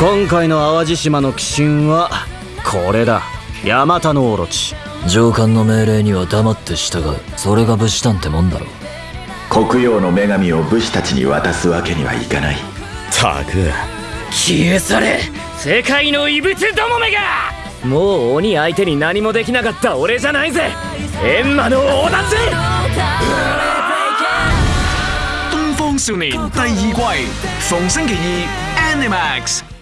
今回の淡路島の鬼神はこれだ。ヤマタノオロチ。上官の命令には黙って従う。それが武士団ってもんだろ黒曜の女神を武士たちに渡すわけにはいかない。たく消え去れ。世界の異物どもめが。もう鬼相手に何もできなかった俺じゃないぜ。エンマの王だぜ。東方少年第二季逢星期二 Animax。